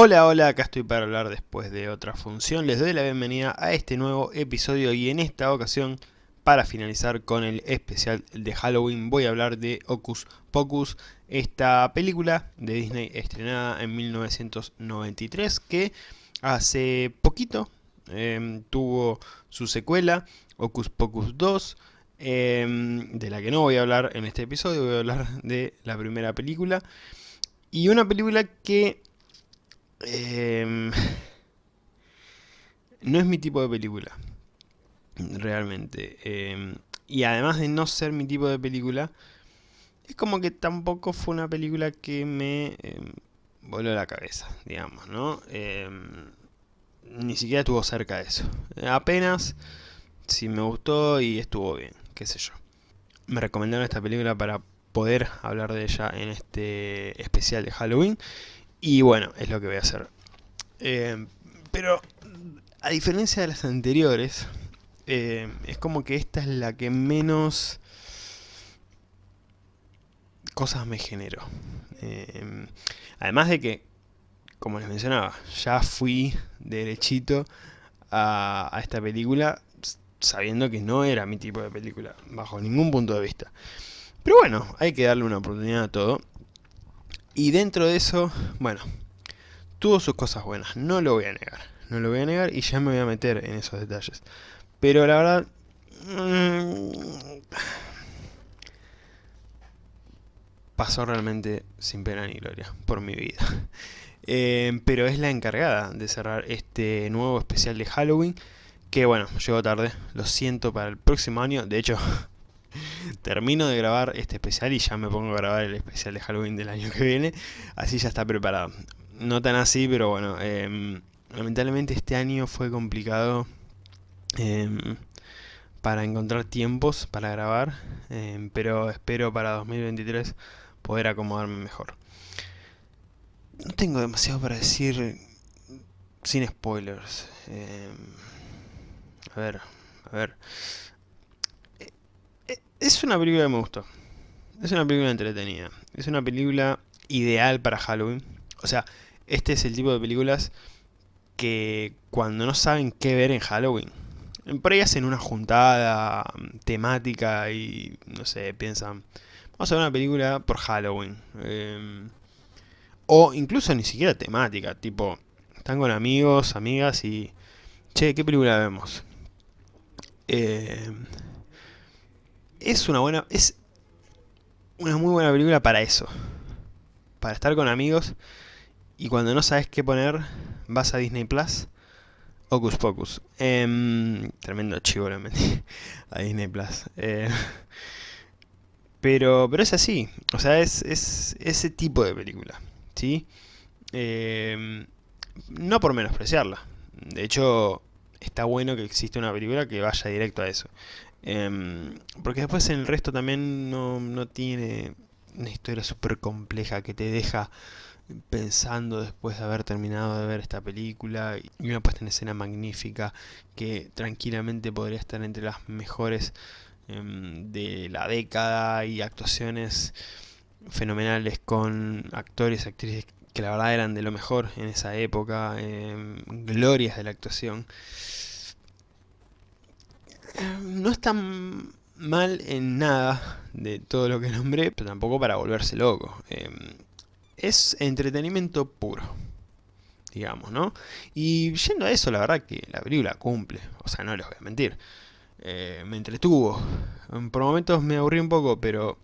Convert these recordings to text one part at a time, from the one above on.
Hola, hola, acá estoy para hablar después de otra función. Les doy la bienvenida a este nuevo episodio y en esta ocasión, para finalizar con el especial de Halloween, voy a hablar de Hocus Pocus, esta película de Disney estrenada en 1993 que hace poquito em, tuvo su secuela, Hocus Pocus 2, em, de la que no voy a hablar en este episodio, voy a hablar de la primera película. Y una película que Em, no es mi tipo de película. Realmente. Em, y además de no ser mi tipo de película, es como que tampoco fue una película que me em, voló la cabeza, digamos, ¿no? ni siquiera estuvo cerca de eso. Apenas si me gustó y estuvo bien, qué sé yo. Me recomendaron esta película para poder hablar de ella en este especial de Halloween. Y bueno, es lo que voy a hacer. Eh, pero, a diferencia de las anteriores, eh, es como que esta es la que menos cosas me generó. Eh, además de que, como les mencionaba, ya fui derechito a, a esta película sabiendo que no era mi tipo de película, bajo ningún punto de vista. Pero bueno, hay que darle una oportunidad a todo. Y dentro de eso, bueno, tuvo sus cosas buenas, no lo voy a negar. No lo voy a negar y ya me voy a meter en esos detalles. Pero la verdad... Mm, pasó realmente sin pena ni gloria por mi vida. Eh, pero es la encargada de cerrar este nuevo especial de Halloween. Que bueno, llegó tarde, lo siento para el próximo año. De hecho, termino de grabar este especial y ya me pongo a grabar el especial de Halloween del año que viene, así ya está preparado. No tan así, pero bueno, em, lamentablemente este año fue complicado em, para encontrar tiempos para grabar, em, pero espero para 2023 poder acomodarme mejor. No tengo demasiado para decir sin spoilers. a ver, a ver. Es una película que me gustó. Es una película entretenida. Es una película ideal para Halloween. O sea, este es el tipo de películas que cuando no saben qué ver en Halloween, por ahí hacen una juntada mm, temática y, no sé, piensan, vamos a ver una película por Halloween. Em, o incluso ni siquiera temática, tipo, están con amigos, amigas y, che, ¿qué película vemos? Eh, es una buena... es una muy buena película para eso. Para estar con amigos y cuando no sabes qué poner, vas a Disney Plus. Hocus Pocus. Em, tremendo chivo la metí a Disney Plus. Eh, pero, pero es así. O sea, es, es ese tipo de película. ¿Sí? Em, no por menospreciarla. De hecho, está bueno que existe una película que vaya directo a eso. Em, porque después en el resto también no, no tiene una historia súper compleja que te deja pensando después de haber terminado de ver esta película y una puesta en escena magnífica que tranquilamente podría estar entre las mejores em, de la década y actuaciones fenomenales con actores y actrices que la verdad eran de lo mejor en esa época, em, glorias de la actuación. No es tan mal en nada de todo lo que nombré, pero tampoco para volverse loco. Em, es entretenimiento puro, digamos, ¿no? Y yendo a eso, la verdad que la película cumple, o sea, no les voy a mentir. Eh, me entretuvo. Por momentos me aburrí un poco, pero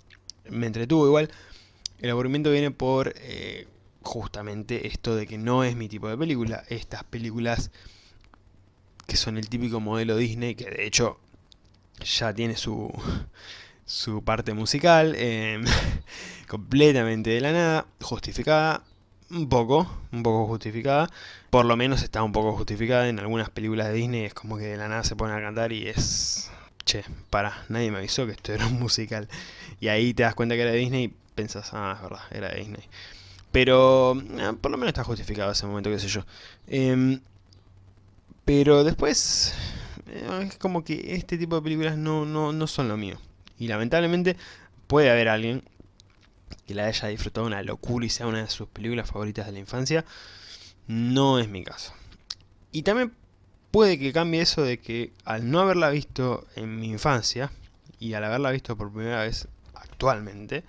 me entretuvo igual. El aburrimiento viene por eh, justamente esto de que no es mi tipo de película. Estas películas que son el típico modelo Disney, que de hecho ya tiene su, su parte musical, em, completamente de la nada, justificada, un poco, un poco justificada, por lo menos está un poco justificada en algunas películas de Disney, es como que de la nada se ponen a cantar y es... Che, para, nadie me avisó que esto era un musical. Y ahí te das cuenta que era de Disney y pensás, ah, es verdad, era de Disney. Pero, eh, por lo menos está justificado ese momento, qué sé yo. Em, pero después, es como que este tipo de películas no, no, no son lo mío. Y lamentablemente puede haber alguien que la haya disfrutado una locura y sea una de sus películas favoritas de la infancia. no es mi caso. Y también puede que cambie eso de que al no haberla visto en mi infancia, y al haberla visto por primera vez actualmente,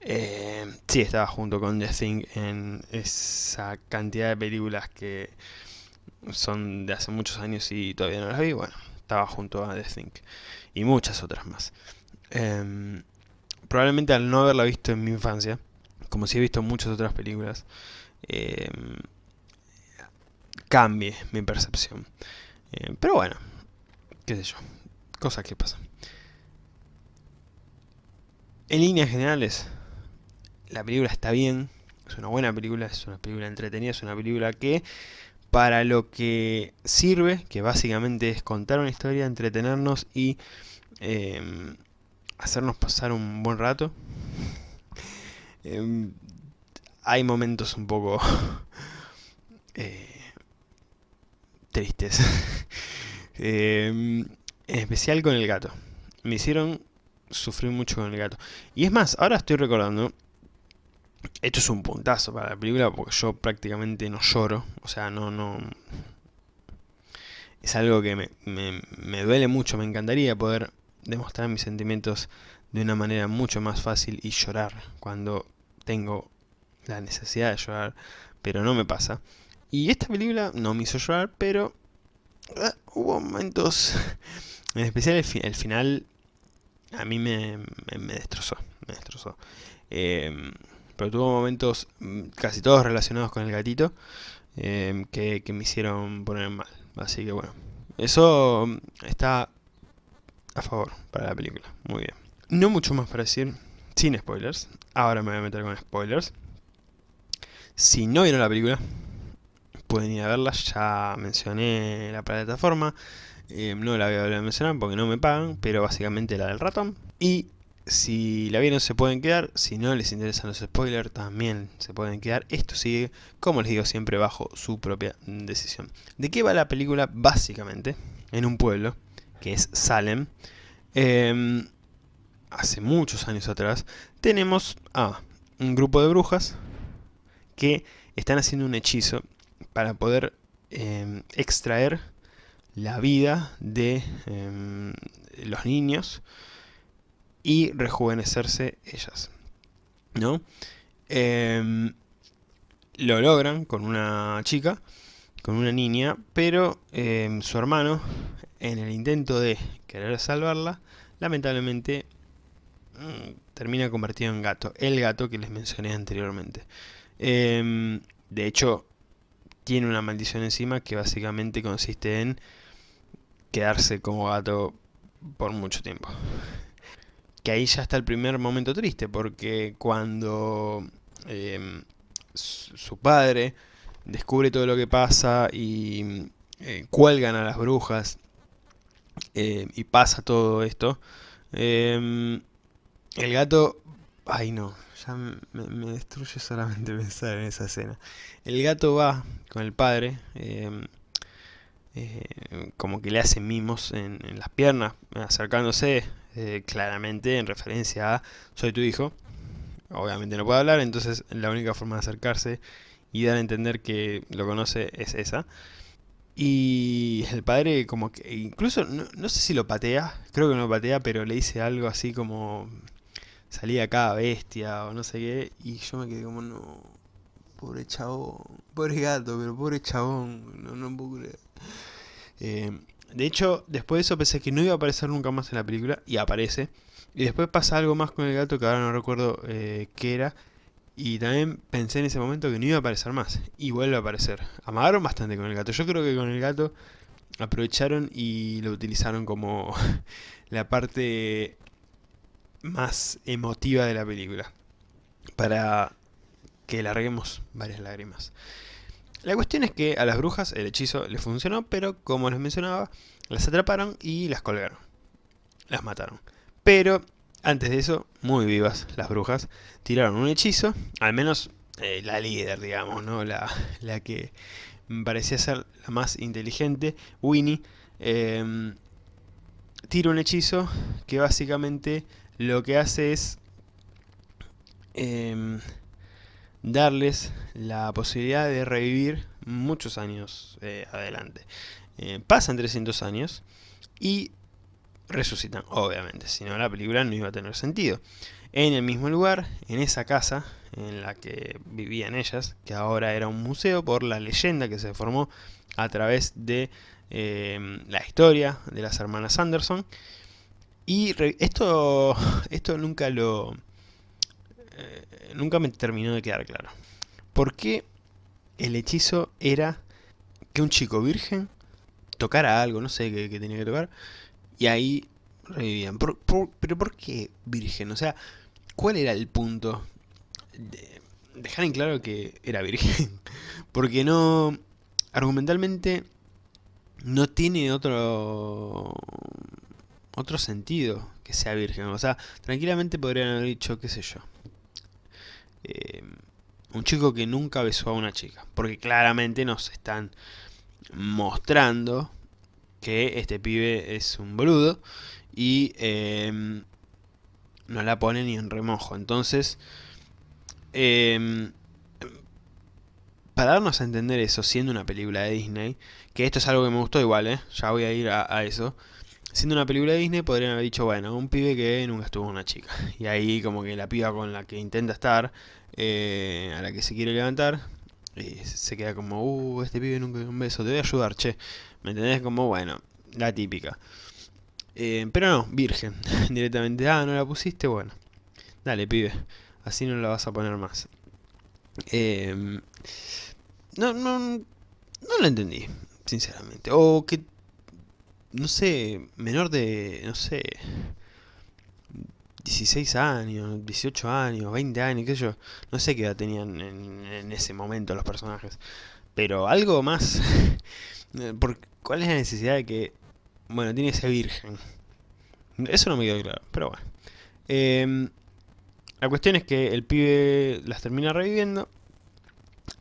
eh, sí estaba junto con The Thing en esa cantidad de películas que son de hace muchos años y todavía no las vi, bueno, estaba junto a The Thing y muchas otras más. Em, probablemente al no haberla visto en mi infancia, como si he visto muchas otras películas, em, cambie mi percepción. Em, pero bueno, qué sé yo, cosas que pasan. En líneas generales, la película está bien, es una buena película, es una película entretenida, es una película que para lo que sirve, que básicamente es contar una historia, entretenernos y em, hacernos pasar un buen rato. Em, hay momentos un poco eh, tristes, em, en especial con el gato. Me hicieron sufrir mucho con el gato. Y es más, ahora estoy recordando esto es un puntazo para la película porque yo prácticamente no lloro. O sea, no, no... Es algo que me, me, duele mucho. Me encantaría poder demostrar mis sentimientos de una manera mucho más fácil y llorar cuando tengo la necesidad de llorar, pero no me pasa. Y esta película no me hizo llorar, pero ah, hubo momentos, en especial el, final, a mí me, me, destrozó, me destrozó. Eh, pero tuvo momentos mm, casi todos relacionados con el gatito em, que, me hicieron poner mal. Así que bueno, eso mm, está a favor para la película. Muy bien. No mucho más para decir, sin spoilers. Ahora me voy a meter con spoilers. Si no vieron la película, pueden ir a verla. Ya mencioné la plataforma. Em, no la voy a volver a mencionar porque no me pagan, pero básicamente la del ratón. Y si la vieron se pueden quedar, si no les interesan los spoilers también se pueden quedar. Esto sigue, como les digo, siempre bajo su propia decisión. ¿De qué va la película? Básicamente, en un pueblo, que es Salem, em, hace muchos años atrás, tenemos a un grupo de brujas que están haciendo un hechizo para poder em, extraer la vida de em, los niños y rejuvenecerse ellas. ¿No? Em, lo logran con una chica, con una niña, pero em, su hermano, en el intento de querer salvarla, lamentablemente mm, termina convertido en gato. El gato que les mencioné anteriormente. Em, de hecho, tiene una maldición encima que básicamente consiste en quedarse como gato por mucho tiempo que ahí ya está el primer momento triste, porque cuando em, su padre descubre todo lo que pasa y eh, cuelgan a las brujas eh, y pasa todo esto, em, el gato... Ay no, ya me, destruye solamente pensar en esa escena. El gato va con el padre, em, eh, como que le hace mimos en, en las piernas, acercándose, eh, claramente en referencia a soy tu hijo. Obviamente no puede hablar, entonces la única forma de acercarse y dar a entender que lo conoce es esa. Y el padre como que, incluso, no, sé si lo patea, creo que no lo patea, pero le dice algo así como, salí acá bestia o no sé qué, y yo me quedé como, no, pobre chabón, pobre gato, pero pobre chabón, no, no puedo creer. Eh, de hecho, después de eso pensé que no iba a aparecer nunca más en la película, y aparece. Y después pasa algo más con el gato que ahora no recuerdo eh, qué era. Y también pensé en ese momento que no iba a aparecer más. Y vuelve a aparecer. Amagaron bastante con el gato. Yo creo que con el gato aprovecharon y lo utilizaron como la parte más emotiva de la película. Para que larguemos varias lágrimas. La cuestión es que a las brujas el hechizo les funcionó, pero como les mencionaba, las atraparon y las colgaron. Las mataron. Pero antes de eso, muy vivas las brujas, tiraron un hechizo, al menos eh, la líder, digamos, ¿no? La, la, que parecía ser la más inteligente, Winnie, eh, tira un hechizo que básicamente lo que hace es em, darles la posibilidad de revivir muchos años eh, adelante. Eh, pasan 300 años y resucitan, obviamente, si no la película no iba a tener sentido. En el mismo lugar, en esa casa en la que vivían ellas, que ahora era un museo por la leyenda que se formó a través de eh, la historia de las hermanas Anderson. Y esto, esto nunca lo... nunca me terminó de quedar claro. ¿Por qué el hechizo era que un chico virgen tocara algo, no sé qué, tenía que tocar, y ahí revivían. pero ¿por qué virgen? O sea, ¿cuál era el punto? De dejar en claro que era virgen. Porque no... Argumentalmente no tiene otro otro sentido que sea virgen. O sea, tranquilamente podrían haber dicho, qué sé yo. Eh, un chico que nunca besó a una chica. Porque claramente nos están mostrando que este pibe es un boludo y em, no la pone ni en remojo. Entonces, em, para darnos a entender eso, siendo una película de Disney, que esto es algo que me gustó igual, ¿eh? ya voy a ir a, eso, siendo una película de Disney podrían haber dicho, bueno, un pibe que nunca estuvo con una chica. Y ahí como que la piba con la que intenta estar eh, a la que se quiere levantar, y se queda como, uh, este pibe nunca un beso, te voy a ayudar, che. ¿Me entendés? Como, bueno, la típica. Eh, pero no, virgen, directamente, ah, no la pusiste, bueno. Dale, pibe, así no la vas a poner más. Eh, no, no, no lo entendí, sinceramente. O que, no sé, menor de, no sé, 16 años, 18 años, 20 años, qué sé yo. No sé qué edad tenían en, ese momento los personajes. Pero algo más... ¿Cuál es la necesidad de que... Bueno, tiene ese virgen? Eso no me quedó claro, pero bueno. Em, la cuestión es que el pibe las termina reviviendo.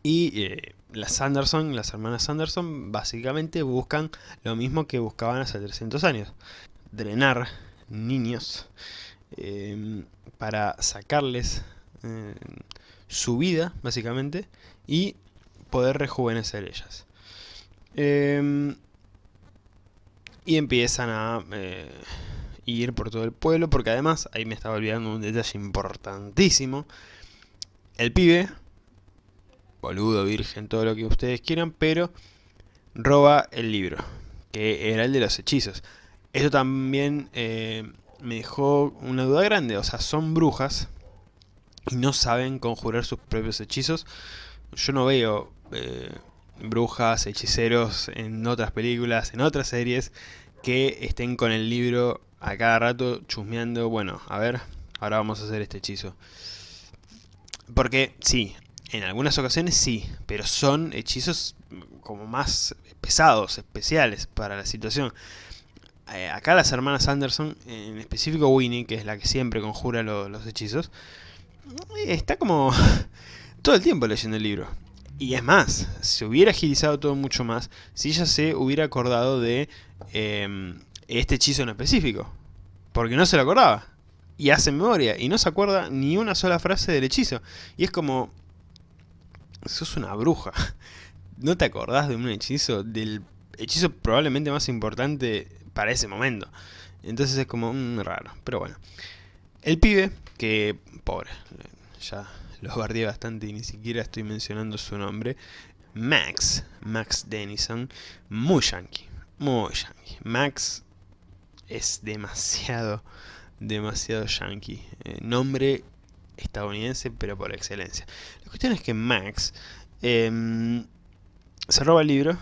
Y eh, las Anderson, las hermanas Anderson, básicamente buscan lo mismo que buscaban hace 300 años. Drenar niños Em, para sacarles em, su vida, básicamente, y poder rejuvenecer ellas. Em, y empiezan a eh, ir por todo el pueblo, porque además, ahí me estaba olvidando un detalle importantísimo, el pibe, boludo, virgen, todo lo que ustedes quieran, pero roba el libro, que era el de los hechizos. Eso también eh, me dejó una duda grande. O sea, son brujas y no saben conjurar sus propios hechizos. Yo no veo eh, brujas, hechiceros en otras películas, en otras series, que estén con el libro a cada rato chusmeando. Bueno, a ver, ahora vamos a hacer este hechizo. Porque sí, en algunas ocasiones sí, pero son hechizos como más pesados, especiales para la situación. Eh, acá las hermanas Anderson, en específico Winnie, que es la que siempre conjura los hechizos, está como todo el tiempo leyendo el libro. Y es más, se hubiera agilizado todo mucho más si ella se hubiera acordado de em, este hechizo en específico. Porque no se lo acordaba. Y hace memoria. Y no se acuerda ni una sola frase del hechizo. Y es como... Sos una bruja. ¿No te acordás de un hechizo? Del hechizo probablemente más importante para ese momento. Entonces es como un raro, pero bueno. El pibe, que pobre, ya lo guardé bastante y ni siquiera estoy mencionando su nombre. Max, Max Denison, muy yankee, muy yankee. Max es demasiado, demasiado yankee. Eh, nombre estadounidense, pero por excelencia. La cuestión es que Max em, se roba el libro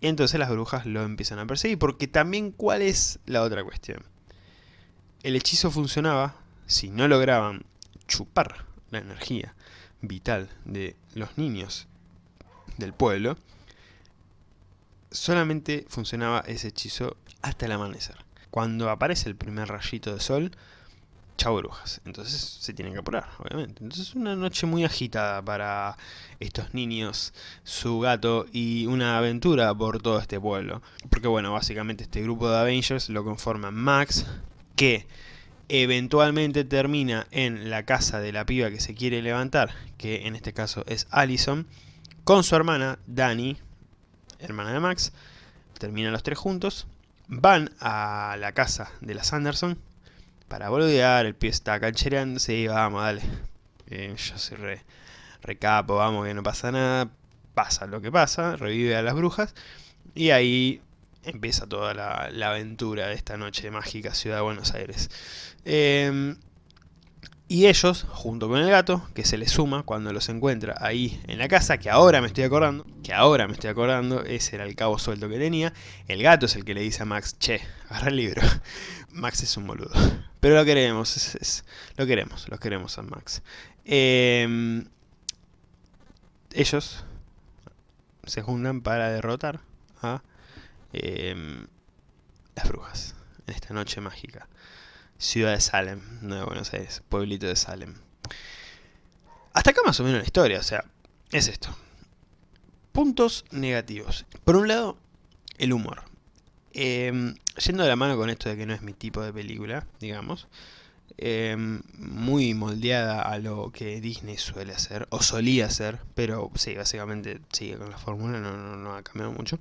y entonces las brujas lo empiezan a perseguir, porque también ¿cuál es la otra cuestión? El hechizo funcionaba si no lograban chupar la energía vital de los niños del pueblo, solamente funcionaba ese hechizo hasta el amanecer. Cuando aparece el primer rayito de sol, chau brujas. Entonces se tienen que apurar, obviamente. Entonces una noche muy agitada para estos niños, su gato y una aventura por todo este pueblo. Porque bueno, básicamente este grupo de Avengers lo conforman Max, que eventualmente termina en la casa de la piba que se quiere levantar, que en este caso es Allison, con su hermana, Dani, hermana de Max, terminan los tres juntos, van a la casa de las Anderson para boludear, el pie está canchereando, sí, vamos, dale, eh, yo soy re, recapo, vamos, que no pasa nada, pasa lo que pasa, revive a las brujas, y ahí empieza toda la, aventura de esta noche mágica Ciudad de Buenos Aires. Em, y ellos, junto con el gato, que se le suma cuando los encuentra ahí en la casa, que ahora me estoy acordando, que ahora me estoy acordando, ese era el cabo suelto que tenía, el gato es el que le dice a Max, che, agarra el libro. Max es un boludo. Pero lo queremos, lo queremos, lo queremos a Max. Em, ellos se juntan para derrotar a em, las brujas en esta noche mágica. Ciudad de Salem, de Buenos Aires, pueblito de Salem. Hasta acá más o menos la historia, o sea, es esto. Puntos negativos. Por un lado, el humor. Em, yendo de la mano con esto de que no es mi tipo de película, digamos, em, muy moldeada a lo que Disney suele hacer, o solía hacer, pero sí, básicamente sigue con la fórmula, no, no, ha cambiado mucho,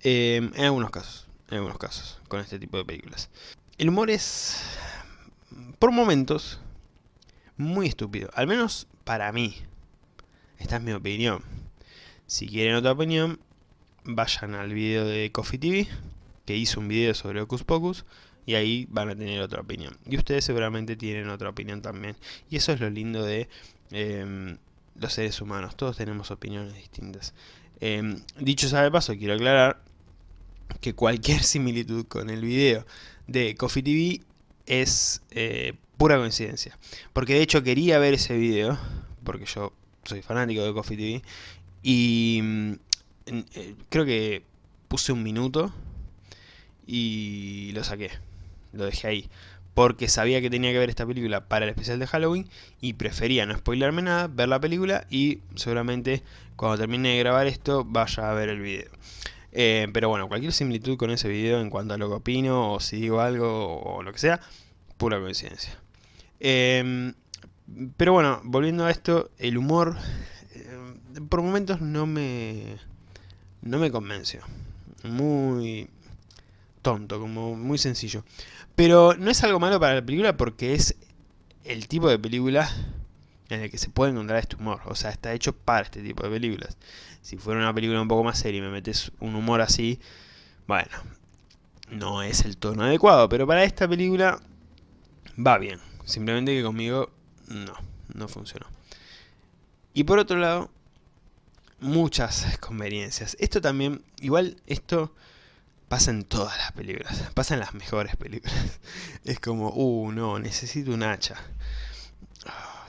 em, en algunos casos, en algunos casos, con este tipo de películas. El humor es, por momentos, muy estúpido. Al menos para mí. Esta es mi opinión. Si quieren otra opinión, vayan al video de Coffee TV, que hizo un video sobre Ocus Pocus, y ahí van a tener otra opinión. Y ustedes seguramente tienen otra opinión también. Y eso es lo lindo de em, los seres humanos. Todos tenemos opiniones distintas. Em, dicho sea de paso, quiero aclarar que cualquier similitud con el video de Coffee TV es eh, pura coincidencia. Porque de hecho quería ver ese video, porque yo soy fanático de Coffee TV, y mm, eh, creo que puse un minuto y lo saqué, lo dejé ahí. Porque sabía que tenía que ver esta película para el especial de Halloween y prefería no spoilerme nada, ver la película y seguramente cuando termine de grabar esto vaya a ver el video. Eh, pero bueno, cualquier similitud con ese video en cuanto a lo que opino, o si digo algo, o lo que sea, pura coincidencia. Em, pero bueno, volviendo a esto, el humor eh, por momentos no me, no me convenció. Muy tonto, como muy sencillo. Pero no es algo malo para la película porque es el tipo de película en el que se puede encontrar este humor. O sea, está hecho para este tipo de películas. Si fuera una película un poco más seria y me metes un humor así, bueno, no es el tono adecuado. Pero para esta película va bien. Simplemente que conmigo no, no funcionó. Y por otro lado, muchas conveniencias. Esto también, igual esto pasa en todas las películas, pasa en las mejores películas. Es como, uh, no, necesito un hacha.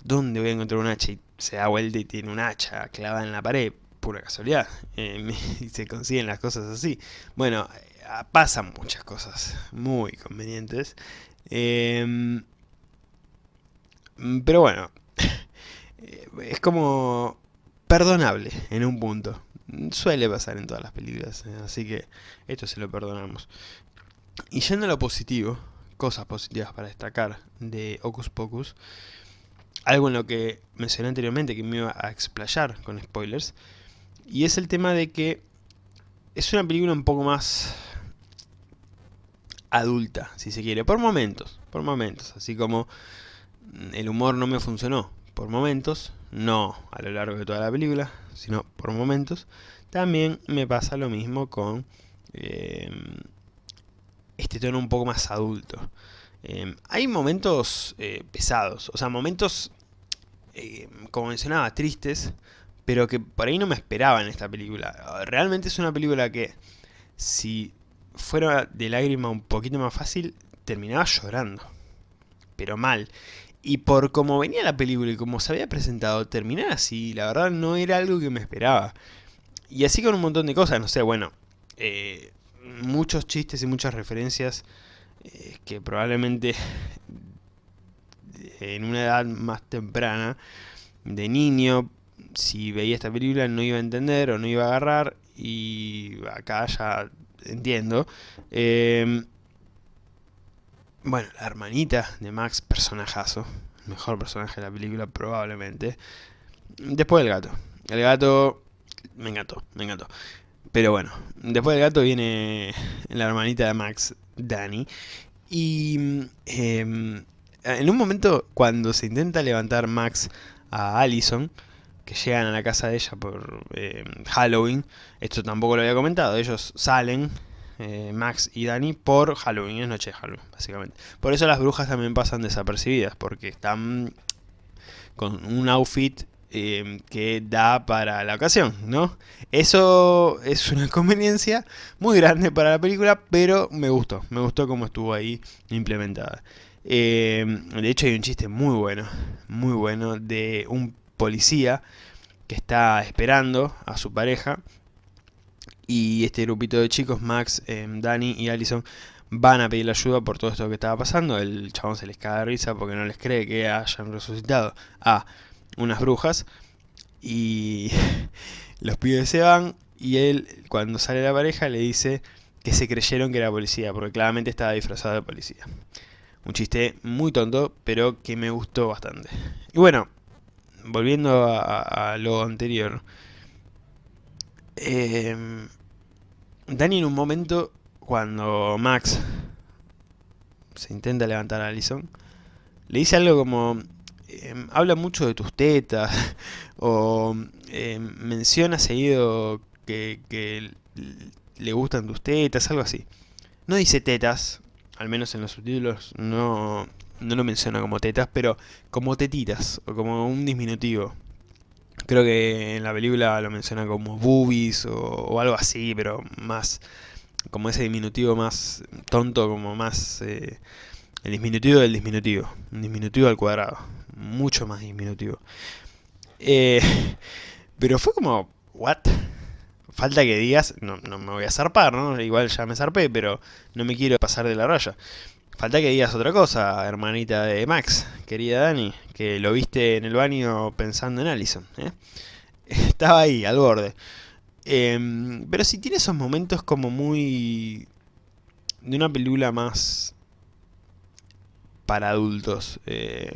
¿dónde voy a encontrar un hacha? Y se da vuelta y tiene un hacha clavada en la pared, pura casualidad. Eh, y se consiguen las cosas así. Bueno, eh, pasan muchas cosas muy convenientes. Em, pero bueno, es como perdonable en un punto. Suele pasar en todas las películas, eh, así que esto se lo perdonamos. Y yendo a lo positivo, cosas positivas para destacar de Ocus Pocus, algo en lo que mencioné anteriormente que me iba a explayar con spoilers, y es el tema de que es una película un poco más adulta, si se quiere, por momentos, por momentos, así como el humor no me funcionó por momentos, no a lo largo de toda la película, sino por momentos, también me pasa lo mismo con eh, este tono un poco más adulto. Em, hay momentos eh, pesados, o sea, momentos, eh, como mencionaba, tristes, pero que por ahí no me esperaba en esta película. Realmente es una película que, si fuera de lágrima un poquito más fácil, terminaba llorando. Pero mal. Y por cómo venía la película y como se había presentado, terminar así, la verdad no era algo que me esperaba. Y así con un montón de cosas, no sé, bueno, eh, muchos chistes y muchas referencias eh, que probablemente en una edad más temprana, de niño, si veía esta película no iba a entender o no iba a agarrar, y acá ya entiendo. Em, bueno, la hermanita de Max, personajazo, mejor personaje de la película probablemente. Después el gato. El gato me encantó, me encantó. Pero bueno, después del gato viene la hermanita de Max, Dani. Y em, en un momento, cuando se intenta levantar Max a Allison, que llegan a la casa de ella por em, Halloween, esto tampoco lo había comentado, ellos salen, eh, Max y Dani, por Halloween, es noche de Halloween, básicamente. Por eso las brujas también pasan desapercibidas, porque están con un outfit Em, que da para la ocasión, ¿no? Eso es una conveniencia muy grande para la película, pero me gustó, me gustó cómo estuvo ahí implementada. Em, de hecho hay un chiste muy bueno, muy bueno, de un policía que está esperando a su pareja y este grupito de chicos, Max, em, Danny y Allison, van a pedirle ayuda por todo esto que estaba pasando. El chabón se les cae de risa porque no les cree que hayan resucitado a unas brujas y los pibes se van y él cuando sale la pareja le dice que se creyeron que era policía porque claramente estaba disfrazado de policía. Un chiste muy tonto pero que me gustó bastante. Y bueno, volviendo a, lo anterior. Eh, Dani en un momento cuando Max se intenta levantar a Allison le dice algo como Em, habla mucho de tus tetas, o em, menciona seguido que, le gustan tus tetas, algo así. No dice tetas, al menos en los subtítulos no, no lo menciona como tetas, pero como tetitas, o como un disminutivo. Creo que en la película lo menciona como boobies o, algo así, pero más como ese diminutivo más tonto, como más eh, el disminutivo del disminutivo, un disminutivo al cuadrado mucho más diminutivo. Eh, pero fue como, ¿what? Falta que digas, no, no me voy a zarpar, ¿no? Igual ya me zarpé, pero no me quiero pasar de la raya. Falta que digas otra cosa, hermanita de Max, querida Dani, que lo viste en el baño pensando en Allison. ¿eh? Estaba ahí, al borde. Em, pero si tiene esos momentos como muy... de una película más para adultos. Eh,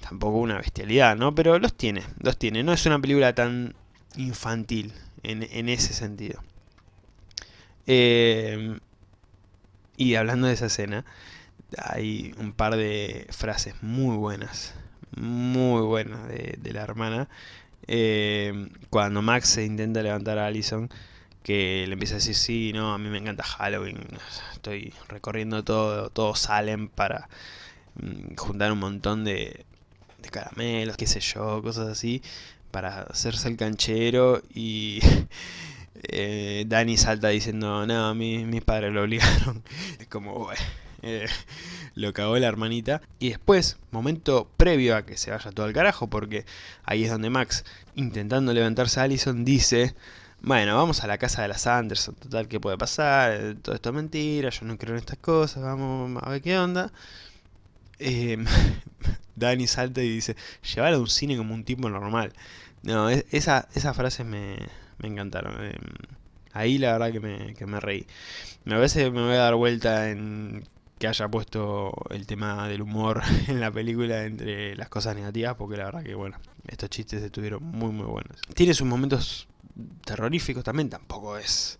tampoco una bestialidad, ¿no? Pero los tiene, los tiene. No es una película tan infantil en, ese sentido. Eh, y hablando de esa escena, hay un par de frases muy buenas, muy buenas de, la hermana. Eh, cuando Max se intenta levantar a Allison, que le empieza a decir, sí, no, a mí me encanta Halloween, estoy recorriendo todo, todo Salem para mm, juntar un montón de, de caramelos, qué sé yo, cosas así, para hacerse el canchero y eh, Dani salta diciendo, no, mi, mis padres lo obligaron. Es como, eh, lo cagó la hermanita. Y después, momento previo a que se vaya todo al carajo, porque ahí es donde Max, intentando levantarse a Allison, dice... Bueno, vamos a la casa de las Anderson, total, ¿qué puede pasar? Todo esto es mentira, yo no creo en estas cosas, vamos a ver qué onda. Eh, Dani salta y dice, llevar a un cine como un tipo normal. No, esa, esas frases me, me encantaron. Eh, ahí la verdad que me, que me reí. A veces me voy a dar vuelta en que haya puesto el tema del humor en la película entre las cosas negativas, porque la verdad que, bueno, estos chistes estuvieron muy muy buenos. Tiene sus momentos terroríficos también, tampoco es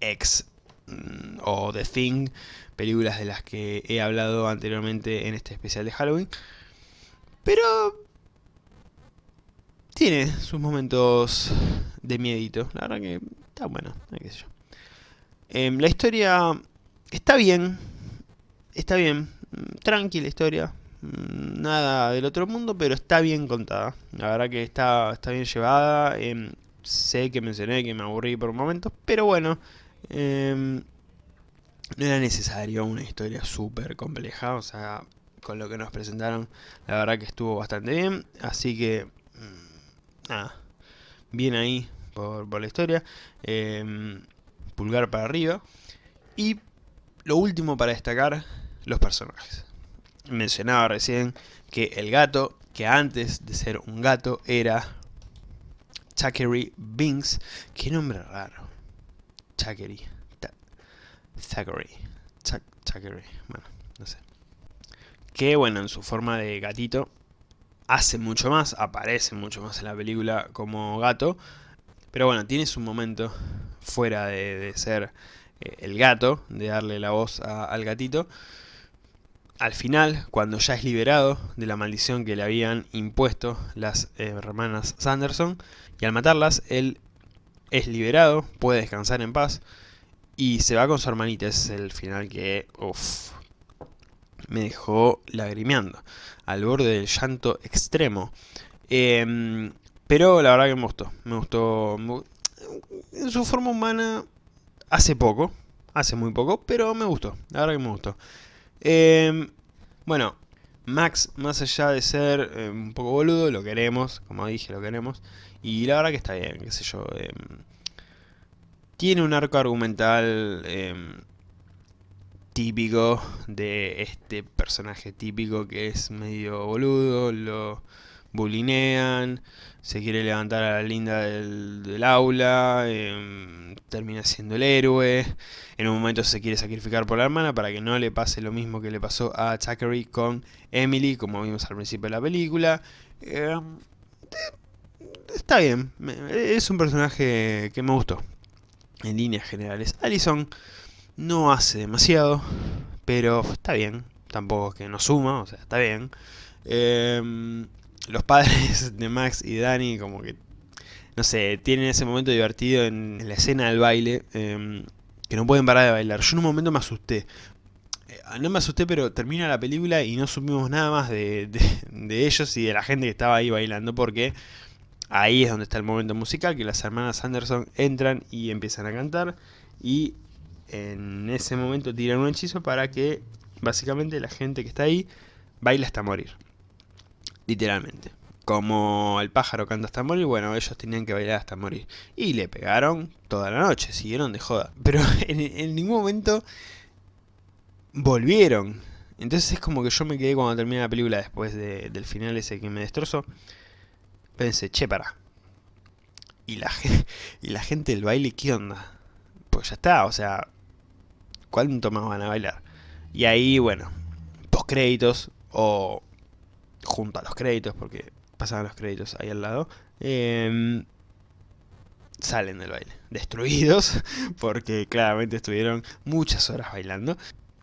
ex mm, o The Thing, películas de las que he hablado anteriormente en este especial de Halloween. Pero tiene sus momentos de miedito. La verdad que está bueno. Em, la historia está bien. Está bien. Tranquila historia. Nada del otro mundo, pero está bien contada. La verdad que está, está bien llevada. Em, sé que mencioné que me aburrí por momentos, pero bueno. Em, no era necesario una historia súper compleja. O sea, con lo que nos presentaron, la verdad que estuvo bastante bien. Así que, mm, nada, bien ahí por, la historia. Em, pulgar para arriba. Y lo último para destacar, los personajes. Mencionaba recién que el gato, que antes de ser un gato, era Zachary Binks. Qué nombre raro. Zachary. Zachary. Zachary. Bueno, no sé que bueno, en su forma de gatito hace mucho más, aparece mucho más en la película como gato, Pero bueno, tiene su momento fuera de, ser eh, el gato, de darle la voz al gatito. Al final, cuando ya es liberado de la maldición que le habían impuesto las eh, hermanas Sanderson, y al matarlas, él es liberado, puede descansar en paz, y se va con su hermanita. Es el final que, uff, me dejó lagrimeando, al borde del llanto extremo. Em, pero la verdad que me gustó, me gustó, en su forma humana hace poco, hace muy poco, pero me gustó, la verdad que me gustó. Em, bueno, Max, más allá de ser em, un poco boludo, lo queremos, como dije, lo queremos. Y la verdad que está bien, qué sé yo. tiene un arco argumental típico de este personaje típico que es medio boludo, lo bulinean, se quiere levantar a la linda del, aula, em, termina siendo el héroe, en un momento se quiere sacrificar por la hermana para que no le pase lo mismo que le pasó a Thackeray con Emily, como vimos al principio de la película. Em, está bien, es un personaje que me gustó, en líneas generales. Allison no hace demasiado, pero está bien. Tampoco es que no suma, o sea, está bien. Em, los padres de Max y Dani como que, no sé, tienen ese momento divertido en, la escena del baile, em, que no pueden parar de bailar. Yo en un momento me asusté. Eh, no me asusté, pero termina la película y no supimos nada más de, de ellos y de la gente que estaba ahí bailando, porque ahí es donde está el momento musical, que las hermanas Anderson entran y empiezan a cantar, y en ese momento tiran un hechizo para que básicamente la gente que está ahí baile hasta morir. Literalmente. Como el pájaro canta hasta morir, bueno, ellos tenían que bailar hasta morir. Y le pegaron toda la noche, siguieron de joda. Pero en, ningún momento volvieron. Entonces es como que yo me quedé cuando terminé la película después del final ese que me destrozó. Pensé, che, para. Y la, y la gente del baile, ¿qué onda? Pues ya está, o sea, ¿cuánto más van a bailar? Y ahí, bueno, post créditos o junto a los créditos, porque pasaban los créditos ahí al lado, em, salen del baile, destruidos, porque claramente estuvieron muchas horas bailando,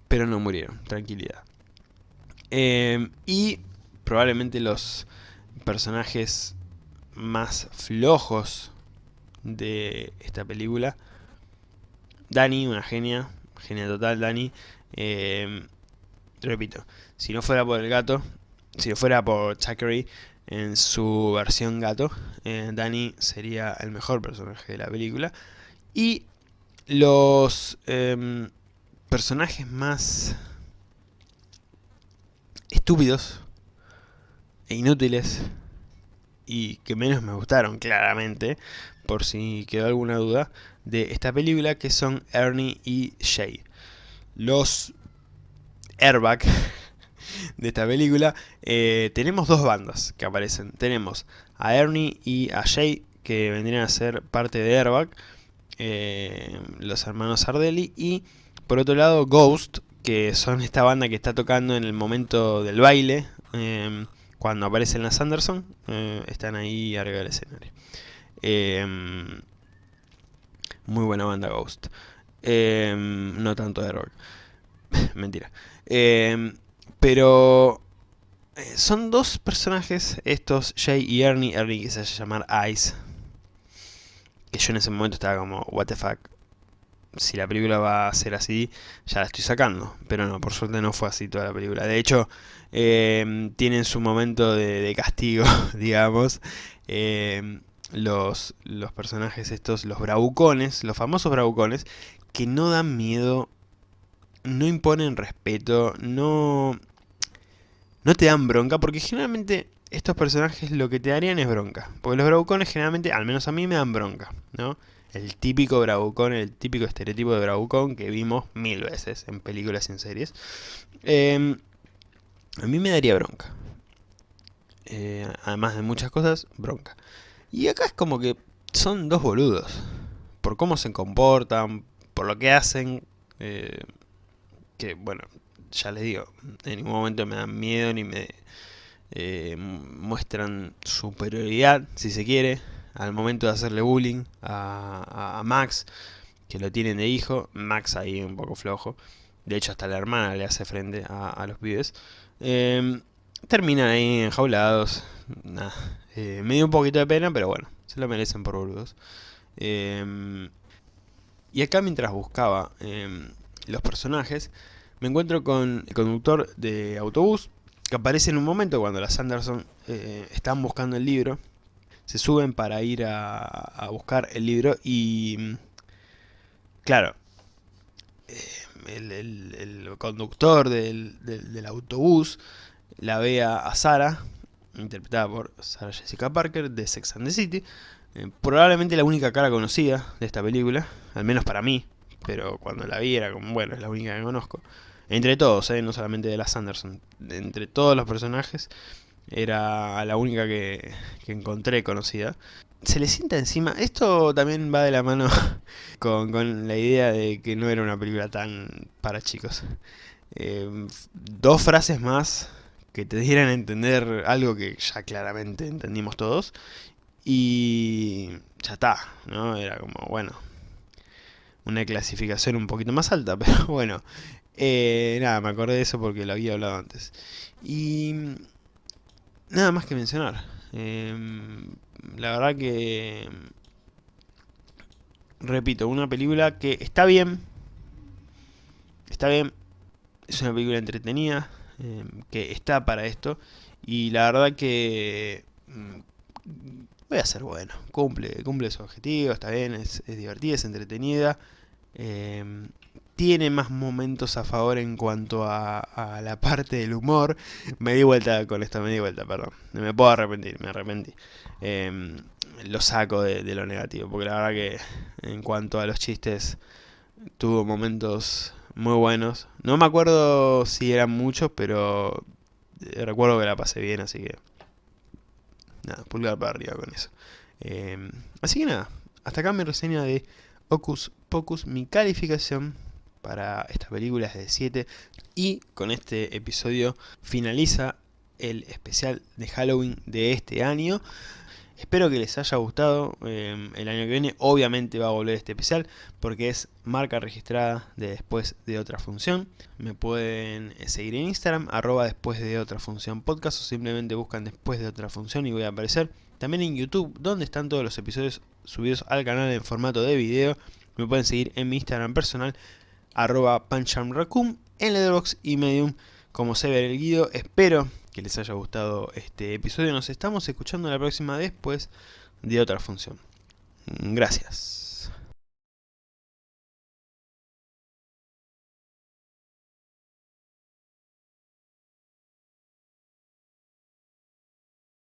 pero no murieron, tranquilidad. Em, y probablemente los personajes más flojos de esta película, Dani, una genia, genia total, Dani. Eh, repito, si no fuera por el gato, si no fuera por Thackeray en su versión gato, eh, Dani sería el mejor personaje de la película. Y los em, personajes más estúpidos e inútiles y que menos me gustaron claramente, por si quedó alguna duda, de esta película, que son Ernie y Shay. Los Airbag de esta película, eh, tenemos dos bandas que aparecen. Tenemos a Ernie y a Shay, que vendrían a ser parte de Airbag, eh, los hermanos Ardelli, y por otro lado Ghost, que son esta banda que está tocando en el momento del baile, eh, cuando aparecen las Anderson, están ahí arriba del escenario. Muy buena banda Ghost. Em, no tanto de rock. Mentira. Em, pero eh, son dos personajes, estos, Jay y Ernie. Ernie que se hace llamar Ice. Que yo en ese momento estaba como, what the fuck. Si la película va a ser así, ya la estoy sacando. Pero no, por suerte no fue así toda la película. De hecho, eh, tienen su momento de, de castigo, digamos los, los personajes estos, los bravucones, los famosos bravucones, que no dan miedo, no imponen respeto, no, no te dan bronca, porque generalmente estos personajes lo que te darían es bronca. Porque los bravucones generalmente, al menos a mí, me dan bronca, ¿no? El típico bravucón, el típico estereotipo de bravucón que vimos mil veces en películas y en series. Em, a mí me daría bronca. Eh, además de muchas cosas, bronca. Y acá es como que son dos boludos. Por cómo se comportan, por lo que hacen. Eh, que bueno, ya les digo, en ningún momento me dan miedo ni me eh, muestran superioridad, si se quiere. al momento de hacerle bullying a, Max, que lo tienen de hijo, Max ahí un poco flojo, de hecho hasta la hermana le hace frente a, los pibes, em, terminan ahí enjaulados, eh, me dio un poquito de pena, pero bueno, se lo merecen por boludos. Em, y acá mientras buscaba em, los personajes, me encuentro con el conductor de autobús, que aparece en un momento cuando las Anderson eh, están buscando el libro. Se suben para ir a, buscar el libro y... Claro, eh, el, conductor del, autobús la ve a, Sara, interpretada por Sarah Jessica Parker de Sex and the City. Eh, probablemente la única cara conocida de esta película, al menos para mí, pero cuando la vi era como, bueno, es la única que conozco. Entre todos, ¿eh? no solamente de las Anderson. Entre todos los personajes era la única que, encontré conocida. Se le sienta encima... Esto también va de la mano con, la idea de que no era una película tan para chicos. Eh, dos frases más que te dieran a entender algo que ya claramente entendimos todos. Y ya está, ¿no? Era como, bueno, una clasificación un poquito más alta, pero bueno, eh, nada, me acordé de eso porque lo había hablado antes. Y nada más que mencionar. Em, la verdad que... Repito, una película que está bien. Está bien. Es una película entretenida. Em, que está para esto. Y la verdad que... Mm, voy a ser bueno. Cumple, cumple su objetivo, está bien, es, divertida, es entretenida. Eh, tiene más momentos a favor en cuanto a, la parte del humor. Me di vuelta con esto, me di vuelta, perdón. Me puedo arrepentir, me arrepentí. Em, lo saco de, lo negativo, porque la verdad que en cuanto a los chistes, tuvo momentos muy buenos. No me acuerdo si eran muchos, pero eh, recuerdo que la pasé bien, así que... Nada, pulgar para arriba con eso. Em, así que nada, hasta acá mi reseña de Ocus Pocus, mi calificación para esta película es de 7 y con este episodio finaliza el especial de Halloween de este año. Espero que les haya gustado, em, el año que viene obviamente va a volver este especial porque es marca registrada de después de otra función. Me pueden seguir en Instagram, arroba después de otra función podcast o simplemente buscan después de otra función y voy a aparecer. También en YouTube, donde están todos los episodios subidos al canal en formato de video. Me pueden seguir en mi Instagram personal, arroba panchamracum, en Letterboxd y Medium como se ve el guido. Espero que les haya gustado este episodio. Nos estamos escuchando la próxima después de otra función. Gracias.